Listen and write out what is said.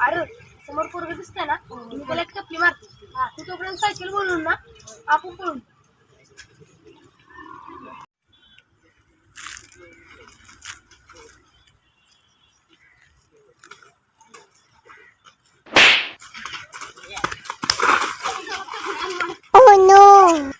अरे समोर पोरग दिसतंय ना मी त्याला एक टपली मारते तू तोपर्यंत सायकल बोलून ना आपण पळून oh, no!